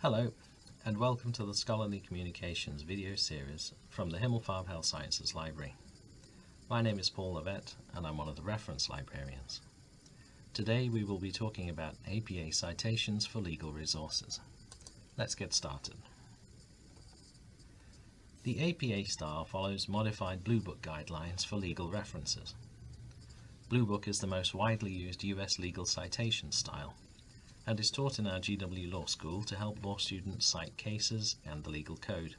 Hello, and welcome to the Scholarly Communications video series from the Himmelfarb Health Sciences Library. My name is Paul Levett, and I'm one of the reference librarians. Today we will be talking about APA citations for legal resources. Let's get started. The APA style follows modified Blue Book guidelines for legal references. Blue Book is the most widely used US legal citation style and is taught in our GW Law School to help law students cite cases and the legal code.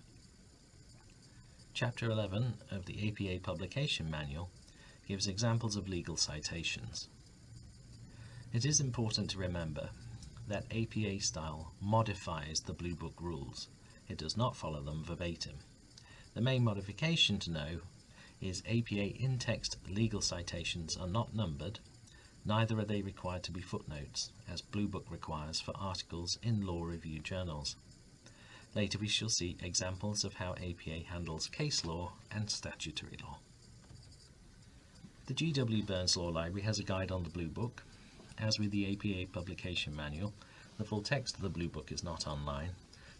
Chapter 11 of the APA Publication Manual gives examples of legal citations. It is important to remember that APA style modifies the Blue Book rules. It does not follow them verbatim. The main modification to know is APA in-text legal citations are not numbered Neither are they required to be footnotes, as Blue Book requires for articles in law review journals. Later we shall see examples of how APA handles case law and statutory law. The G.W. Burns Law Library has a guide on the Blue Book. As with the APA publication manual, the full text of the Blue Book is not online,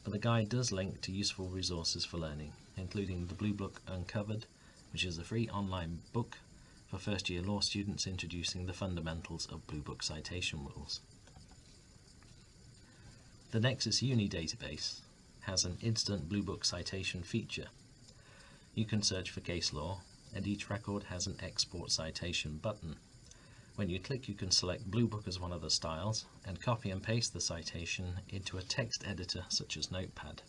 but the guide does link to useful resources for learning, including the Blue Book Uncovered, which is a free online book for first year law students introducing the fundamentals of Blue Book citation rules. The Nexis Uni database has an instant Blue Book citation feature. You can search for case law and each record has an export citation button. When you click you can select Blue Book as one of the styles and copy and paste the citation into a text editor such as Notepad.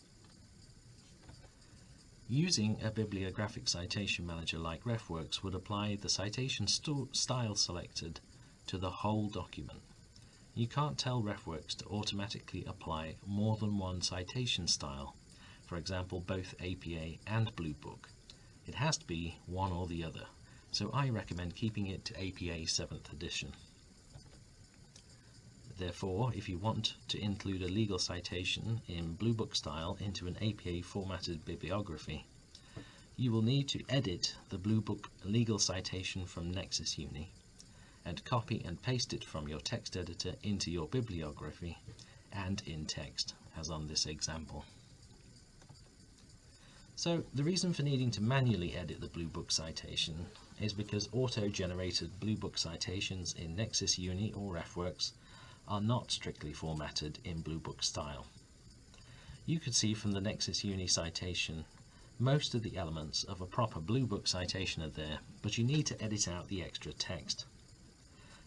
Using a bibliographic citation manager like RefWorks would apply the citation style selected to the whole document. You can't tell RefWorks to automatically apply more than one citation style, for example both APA and Blue Book. It has to be one or the other, so I recommend keeping it to APA 7th edition. Therefore, if you want to include a legal citation in Blue Book style into an APA formatted bibliography, you will need to edit the Blue Book legal citation from Nexis Uni and copy and paste it from your text editor into your bibliography and in text, as on this example. So the reason for needing to manually edit the Blue Book citation is because auto-generated Blue Book citations in Nexis Uni or RefWorks are not strictly formatted in Blue Book style. You could see from the Nexis Uni citation most of the elements of a proper Blue Book citation are there, but you need to edit out the extra text.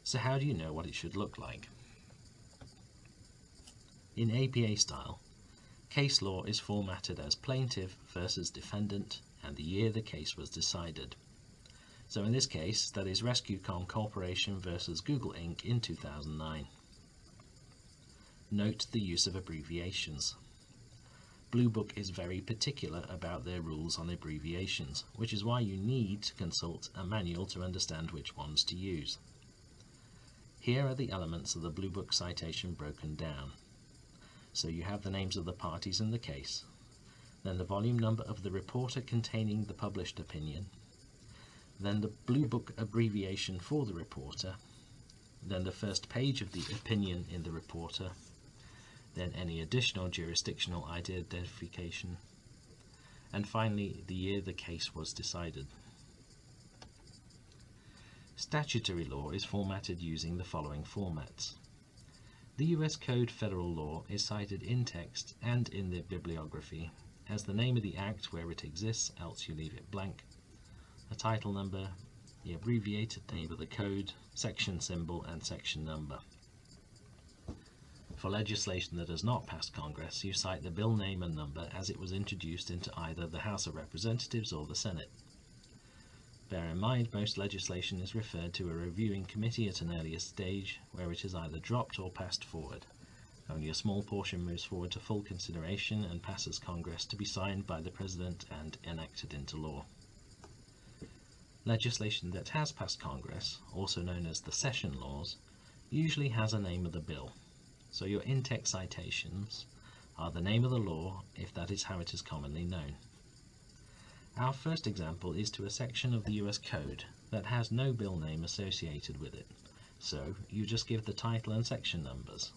So how do you know what it should look like? In APA style, case law is formatted as plaintiff versus defendant and the year the case was decided. So in this case, that is RescueCom Corporation versus Google Inc. in 2009. Note the use of abbreviations. Blue Book is very particular about their rules on abbreviations, which is why you need to consult a manual to understand which ones to use. Here are the elements of the Blue Book citation broken down. So you have the names of the parties in the case, then the volume number of the reporter containing the published opinion, then the Blue Book abbreviation for the reporter, then the first page of the opinion in the reporter, then any additional jurisdictional identification, and finally the year the case was decided. Statutory law is formatted using the following formats. The US Code Federal Law is cited in text and in the bibliography as the name of the act where it exists, else you leave it blank, a title number, the abbreviated name of the code, section symbol and section number. For legislation that has not passed Congress, you cite the bill name and number as it was introduced into either the House of Representatives or the Senate. Bear in mind most legislation is referred to a reviewing committee at an earlier stage where it is either dropped or passed forward. Only a small portion moves forward to full consideration and passes Congress to be signed by the President and enacted into law. Legislation that has passed Congress, also known as the session laws, usually has a name of the bill, so your in-text citations are the name of the law if that is how it is commonly known. Our first example is to a section of the US Code that has no bill name associated with it, so you just give the title and section numbers.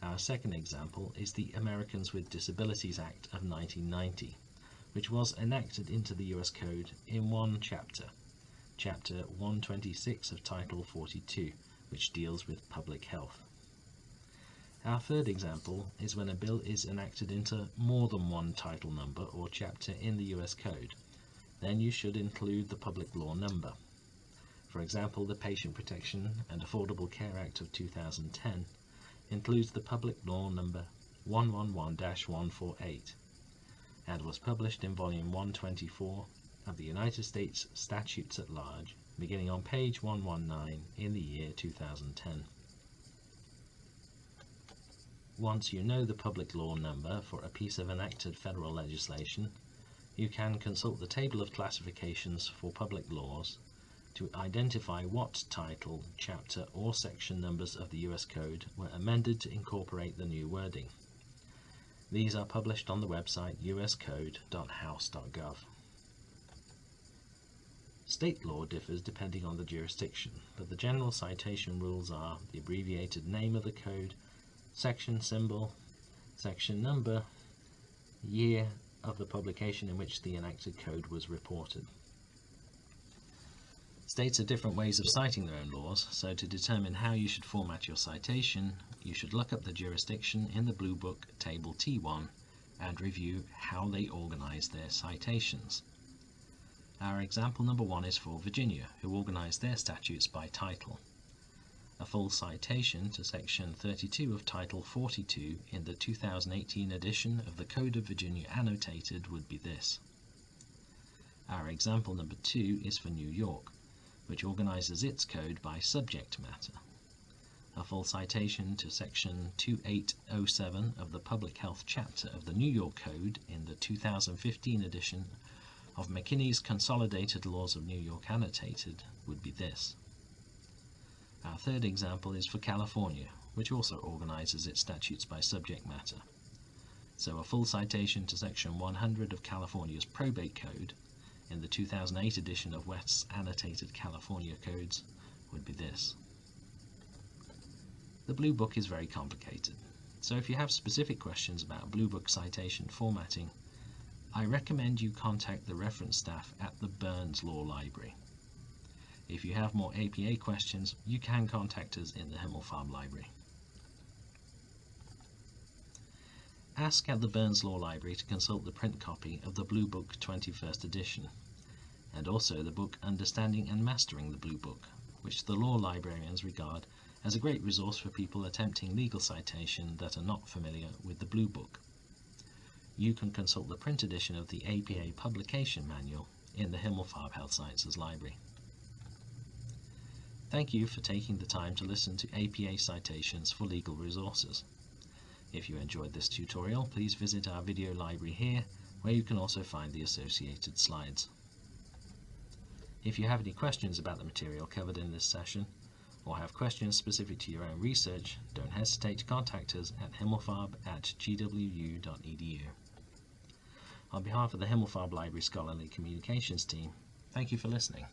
Our second example is the Americans with Disabilities Act of 1990, which was enacted into the US Code in one chapter, Chapter 126 of Title 42, which deals with public health. Our third example is when a bill is enacted into more than one title number or chapter in the US Code. Then you should include the public law number. For example, the Patient Protection and Affordable Care Act of 2010 includes the public law number 111-148 and was published in volume 124 of the United States Statutes at Large beginning on page 119 in the year 2010. Once you know the public law number for a piece of enacted federal legislation, you can consult the table of classifications for public laws to identify what title, chapter or section numbers of the US Code were amended to incorporate the new wording. These are published on the website uscode.house.gov. State law differs depending on the jurisdiction, but the general citation rules are the abbreviated name of the code, section symbol, section number, year of the publication in which the enacted code was reported. States have different ways of citing their own laws, so to determine how you should format your citation, you should look up the jurisdiction in the Blue Book Table T1 and review how they organize their citations. Our example number one is for Virginia, who organized their statutes by title. A full citation to section 32 of Title 42 in the 2018 edition of the Code of Virginia annotated would be this. Our example number two is for New York, which organizes its code by subject matter. A full citation to section 2807 of the Public Health chapter of the New York Code in the 2015 edition of McKinney's Consolidated Laws of New York annotated would be this. Our third example is for California, which also organizes its statutes by subject matter. So a full citation to section 100 of California's Probate Code in the 2008 edition of West's Annotated California Codes would be this. The Blue Book is very complicated, so if you have specific questions about Blue Book citation formatting, I recommend you contact the reference staff at the Burns Law Library. If you have more APA questions, you can contact us in the Himmelfarb Library. Ask at the Burns Law Library to consult the print copy of the Blue Book 21st edition, and also the book Understanding and Mastering the Blue Book, which the law librarians regard as a great resource for people attempting legal citation that are not familiar with the Blue Book. You can consult the print edition of the APA Publication Manual in the Himmelfarb Health Sciences Library. Thank you for taking the time to listen to APA citations for legal resources. If you enjoyed this tutorial, please visit our video library here, where you can also find the associated slides. If you have any questions about the material covered in this session, or have questions specific to your own research, don't hesitate to contact us at himmelfarb at gwu.edu. On behalf of the Himmelfarb Library Scholarly Communications team, thank you for listening.